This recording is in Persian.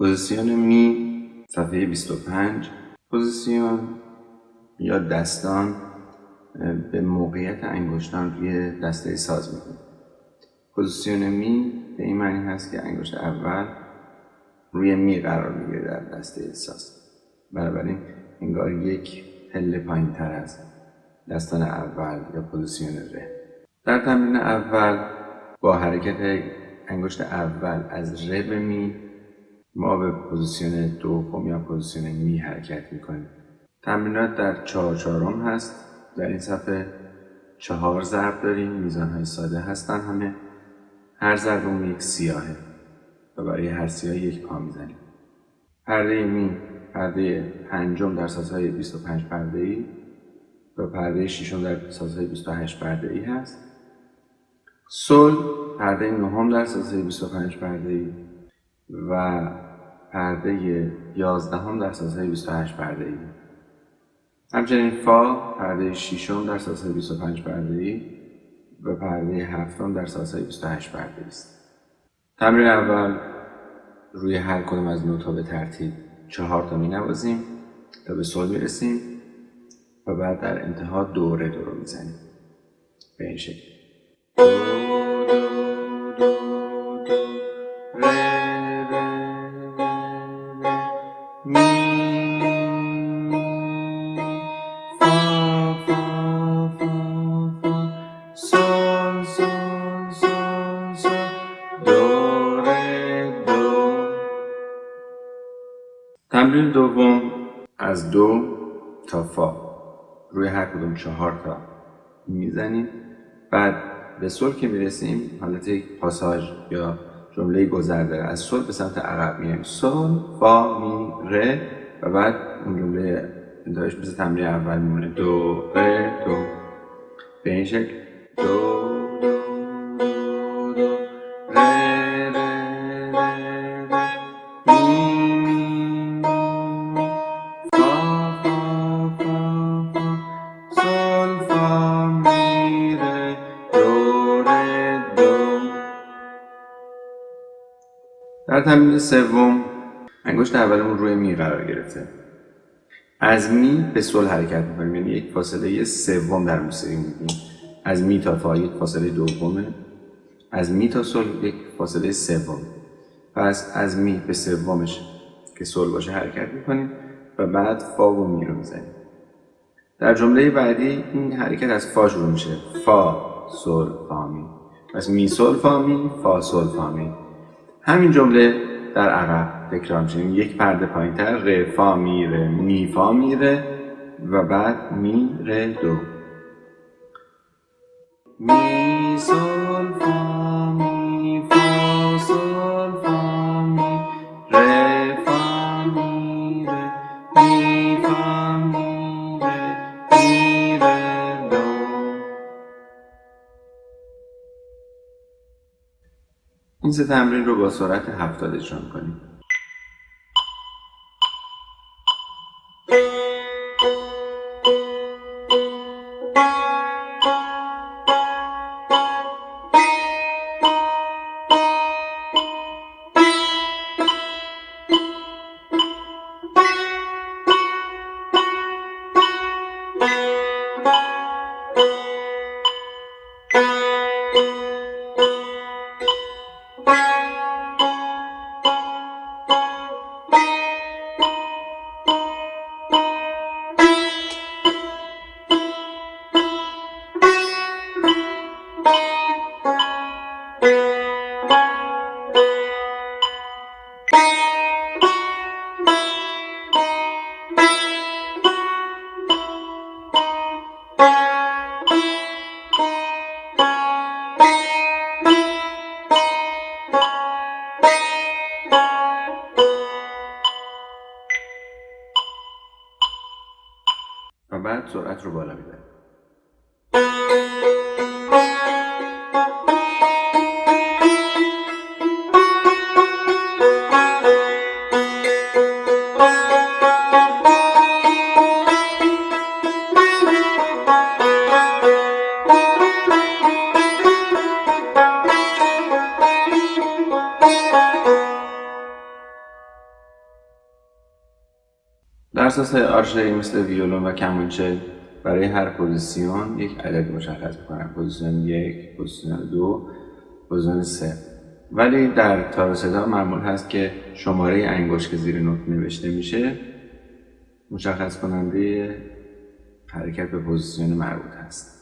پوزیسیون می صفحه 25 پوزیسیون یا دستان به موقعیت انگشتان روی دسته ساز می‌کنه پوزیسیون می به این معنی هست که انگشت اول روی می قرار می‌گیره در دسته ساز. بنابراین انگار یک پله پایین تر از دستان اول یا پوزیسیون ره. در تمرین اول با حرکت انگشت اول از ره به می ما به پوزیسیون دوم یا پوزیسیون می حرکت می‌کنیم. تمرینات در چهار چهارم هست. در این صفحه چهار ضرب داریم. میزان های ساده هستن همه. هر ضربمون یک سیاهه و برای هر سیاه یک پا می‌زنیم. پرده می پرده پنجم در سازهای 25 پرده ای و پرده ششم در سازهای 28 پرده ای هست. سل پرده نهم در سازهای 25 پرده ای و پرده یازدهم در سازهای 28 پرده ای همچنین فا پرده ششم در سازهای 25 پرده ای و پرده هفتم در سازهای 28 پرده است. تمرین اول روی هر کدوم از نوت‌ها به ترتیب چهار تا می نوازیم تا به سل می‌رسیم و بعد در انتها دوره دو رو می‌زنیم. به این شکل. تمرین دوم از دو تا فا. روی هر کدوم چهار تا می‌زنیم. بعد به سل که می‌رسیم حالت یک پاساژ یا جمله گذر از سل به سمت عقب میایم سل فا می ره و بعد اون جمله انتهایش مثل تمرین اول میمونه. دو ره دو. به این شکل. دو. در تمرین سوم انگشت اولمون روی می قرار گرفته. از می به سل حرکت می‌کنیم یعنی یک فاصله سوم در موسیقی میگیم از می تا فا یک فاصله دومه. از می تا سل یک فاصله سوم. پس از می به سومش که سل باشه حرکت می‌کنیم و بعد فا و می رو می‌زنیم. در جمله بعدی این حرکت از فا شروع میشه. فا سل فا می. پس می سل فا می فا سل فا می. همین جمله در عقب تکرار میشه. یک پرده پایین تر فا میره می فا میره و بعد می ر دو. می این سه تمرین رو با سرعت هفتاد اجرا کنیم و بعد سرعت رو بالا می‌بریم سازهای آرشه‌ای مثل ویولون و کمانچه برای هر پوزیسیون یک عدد مشخص می‌کنن پوزیسیون یک پوزیسیون دو پوزیسیون سه. ولی در تار سه‌تار معمول هست که شماره انگشت که زیر نوت نوشته میشه مشخص کننده حرکت به پوزیسیون مربوط هست.